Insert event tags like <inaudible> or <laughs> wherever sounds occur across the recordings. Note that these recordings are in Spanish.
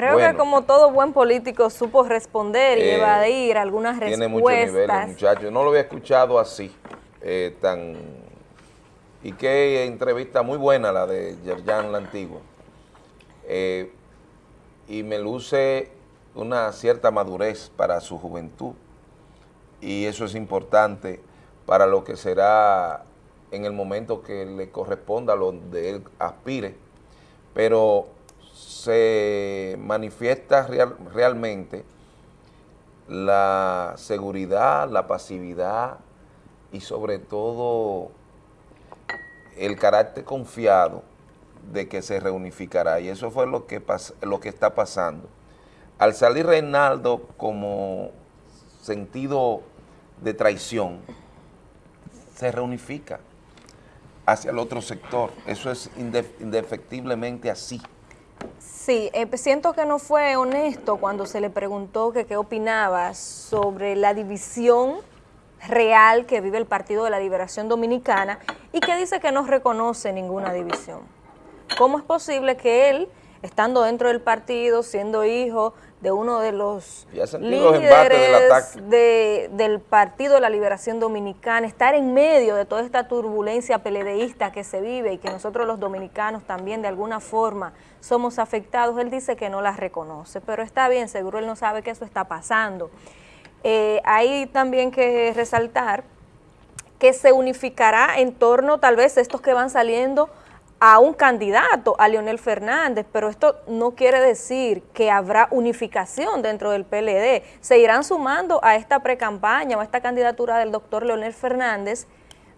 Creo que como todo buen político supo responder y eh, evadir algunas respuestas. Tiene muchos muchachos. No lo había escuchado así, eh, tan... Y qué entrevista muy buena la de Yerjan la Antigua. Eh, y me luce una cierta madurez para su juventud. Y eso es importante para lo que será en el momento que le corresponda, lo de él aspire. Pero se manifiesta realmente la seguridad, la pasividad y sobre todo el carácter confiado de que se reunificará y eso fue lo que, lo que está pasando. Al salir Reinaldo como sentido de traición, se reunifica hacia el otro sector. Eso es indefectiblemente así. Sí, eh, siento que no fue honesto cuando se le preguntó que qué opinaba sobre la división real que vive el Partido de la Liberación Dominicana y que dice que no reconoce ninguna división. ¿Cómo es posible que él, estando dentro del partido, siendo hijo de uno de los líderes del Partido de la Liberación Dominicana, estar en medio de toda esta turbulencia peledeísta que se vive y que nosotros los dominicanos también de alguna forma somos afectados, él dice que no las reconoce, pero está bien, seguro él no sabe que eso está pasando. Eh, hay también que resaltar que se unificará en torno tal vez estos que van saliendo a un candidato, a Leonel Fernández, pero esto no quiere decir que habrá unificación dentro del PLD. Se irán sumando a esta precampaña o a esta candidatura del doctor Leonel Fernández,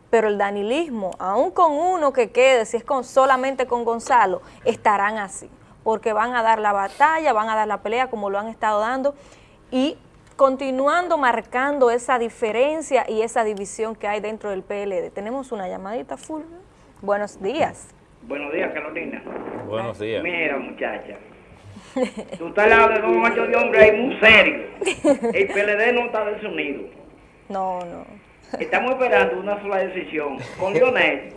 pero el danilismo, aún con uno que quede, si es con solamente con Gonzalo, estarán así, porque van a dar la batalla, van a dar la pelea como lo han estado dando y continuando marcando esa diferencia y esa división que hay dentro del PLD. Tenemos una llamadita, Fulvio. Buenos días. Buenos días, Carolina. Buenos días. Mira, muchacha. Tú estás al lado de dos machos de hombre ahí muy serio. El PLD no está desunido. No, no. Estamos esperando una sola decisión. Con Lionel,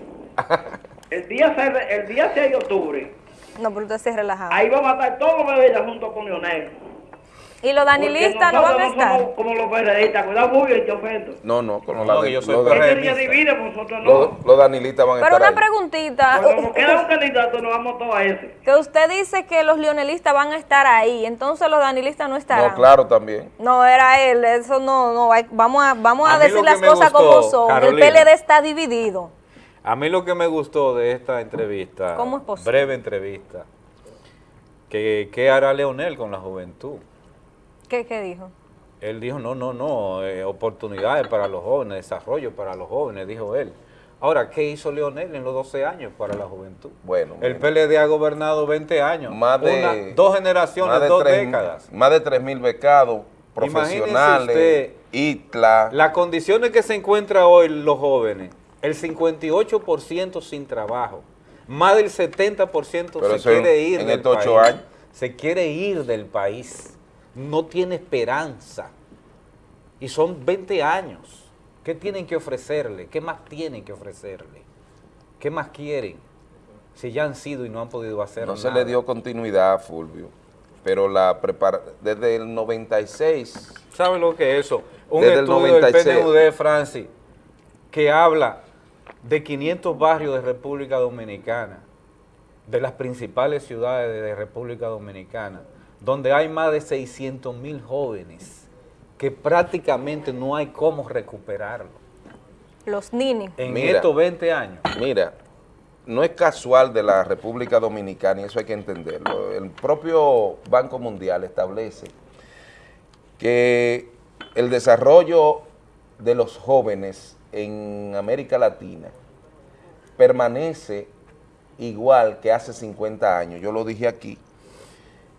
el día 6, el día 6 de octubre. No, pero usted se relajado. Ahí vamos a estar todos los bebés junto con Lionel. ¿Y los danilistas no van a estar? Somos como los periodistas, cuidado muy bien, te ofendo. No, no, con los, no, yo soy los, divide, nosotros no. Los, los danilistas van a Pero estar una preguntita. Cuando queda un candidato, nos vamos todos a ese. Que usted dice que los leonelistas van a estar ahí, entonces los danilistas no estarán. No, claro, también. No, era él, eso no, no, vamos a, vamos a, decir las cosas como son. el PLD está dividido. A mí lo que me gustó de esta entrevista, ¿Cómo es posible? breve entrevista, que qué hará Leonel con la juventud. ¿Qué, qué dijo? Él dijo, no, no, no, eh, oportunidades para los jóvenes, desarrollo para los jóvenes, dijo él. Ahora, ¿qué hizo Leonel en los 12 años para la juventud? Bueno, El PLD ha gobernado 20 años, más de, dos generaciones, dos décadas. Más de 3 mil becados profesionales, ITLA. Las condiciones que se encuentran hoy los jóvenes, el 58% sin trabajo, más del 70% se quiere ir en del estos país. años. Se quiere ir del país no tiene esperanza. Y son 20 años. ¿Qué tienen que ofrecerle? ¿Qué más tienen que ofrecerle? ¿Qué más quieren? Si ya han sido y no han podido hacer No se le dio continuidad, Fulvio. Pero la prepara desde el 96... ¿Sabe lo que es eso? Un estudio del PNUD, Francis, que habla de 500 barrios de República Dominicana, de las principales ciudades de República Dominicana, donde hay más de 600 mil jóvenes que prácticamente no hay cómo recuperarlo. Los ninis. En estos 20 años. Mira, no es casual de la República Dominicana, y eso hay que entenderlo. El propio Banco Mundial establece que el desarrollo de los jóvenes en América Latina permanece igual que hace 50 años. Yo lo dije aquí,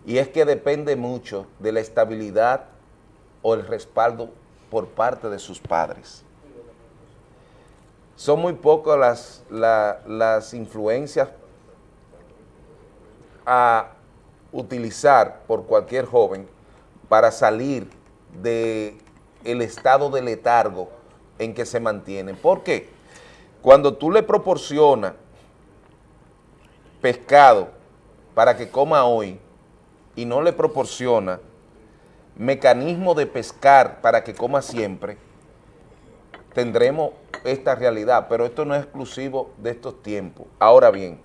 y es que depende mucho de la estabilidad o el respaldo por parte de sus padres. Son muy pocas las, las influencias a utilizar por cualquier joven para salir del el estado de letargo en que se mantiene. ¿Por qué? Cuando tú le proporcionas pescado para que coma hoy, y no le proporciona mecanismo de pescar para que coma siempre, tendremos esta realidad, pero esto no es exclusivo de estos tiempos. Ahora bien,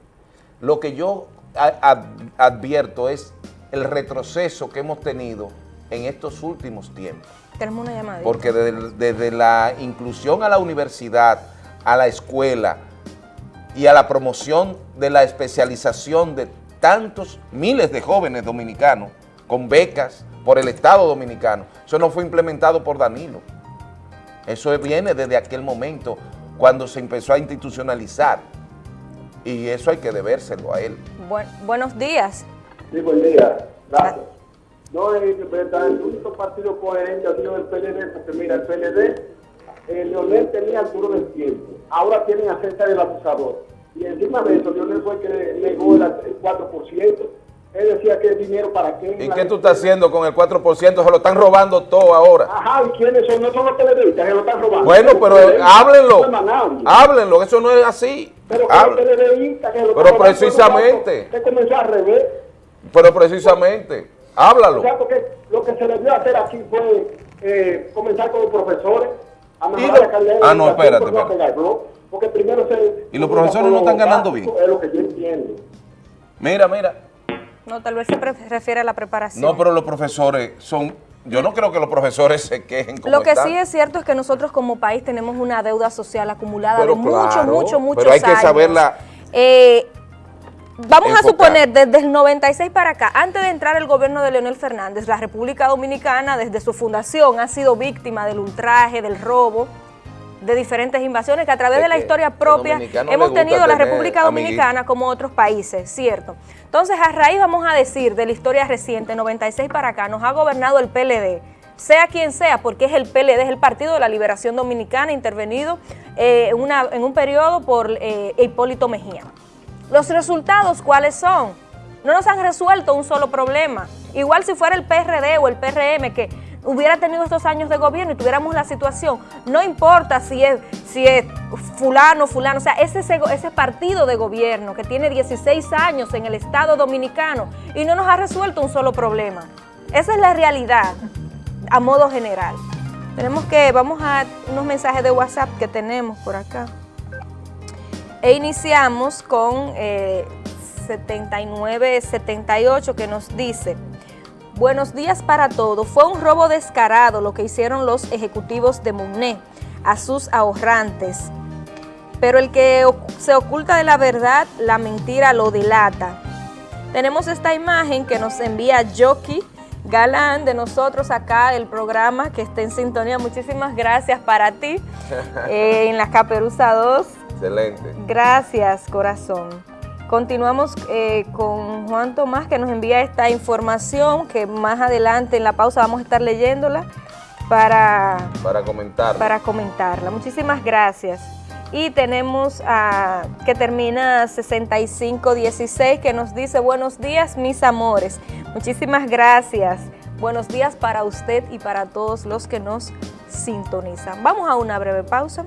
lo que yo advierto es el retroceso que hemos tenido en estos últimos tiempos. Tenemos una llamada. Porque desde, la inclusión a la universidad, a la escuela y a la promoción de la especialización de tantos miles de jóvenes dominicanos con becas por el Estado Dominicano, eso no fue implementado por Danilo. Eso viene desde aquel momento cuando se empezó a institucionalizar y eso hay que debérselo a él. buenos días. Sí, buen día. Gracias. No, es el único partido coherente ha sido el PLD, porque mira, el PLD, eh, Leonel tenía Arturo del tiempo, ahora tienen a César del acusador. Y encima de eso, Leonel fue el que negó el 4%. Él decía que el dinero para qué. ¿Y qué tú estás haciendo con el 4%? Se lo están robando todo ahora. Ajá, ¿y quiénes son? No son los televistas que lo están robando. Bueno, pero háblenlo. háblenlo, eso no es así. Pero, pero precisamente. Que comenzó al revés. Pero precisamente. Háblalo. O sea, porque lo que se debió hacer aquí fue eh, comenzar con los profesores a mejorar la calidad Ah, no, espérate, espérate. Porque primero se... ¿Y los profesores no están ganando bien? Es lo que yo entiendo. Mira, mira. No, tal vez se refiere a la preparación. No, pero los profesores son... Yo no creo que los profesores se quejen como Lo que sí es cierto es que nosotros como país tenemos una deuda social acumulada de mucho, mucho, mucho Pero hay que saberla... Eh, Vamos a suponer, desde el 96 para acá, antes de entrar el gobierno de Leonel Fernández, la República Dominicana, desde su fundación, ha sido víctima del ultraje, del robo, de diferentes invasiones que a través de la historia propia hemos tenido la República Dominicana como otros países, ¿cierto? Entonces, a raíz, vamos a decir, de la historia reciente, 96 para acá, nos ha gobernado el PLD, sea quien sea, porque es el PLD, es el Partido de la Liberación Dominicana, intervenido eh, en, un periodo por eh, Hipólito Mejía. Los resultados, ¿cuáles son? No nos han resuelto un solo problema. Igual si fuera el PRD o el PRM que hubiera tenido estos años de gobierno y tuviéramos la situación, no importa si es, si es fulano, fulano, o sea, ese, ese partido de gobierno que tiene 16 años en el Estado Dominicano y no nos ha resuelto un solo problema. Esa es la realidad a modo general. Tenemos que, vamos a unos mensajes de WhatsApp que tenemos por acá. E iniciamos con 7978 eh, que nos dice, buenos días para todos, fue un robo descarado lo que hicieron los ejecutivos de MUNE a sus ahorrantes, pero el que se oculta de la verdad, la mentira lo delata. Tenemos esta imagen que nos envía Jockey Galán de nosotros acá, el programa que está en sintonía. Muchísimas gracias para ti <laughs> eh, en la Caperuza 2 Excelente. Gracias, corazón. Continuamos eh, con Juan Tomás que nos envía esta información que más adelante en la pausa vamos a estar leyéndola para, para comentarla. Para comentarla. Muchísimas gracias. Y tenemos a que termina 6516 que nos dice buenos días mis amores. Muchísimas gracias. Buenos días para usted y para todos los que nos sintonizan. Vamos a una breve pausa.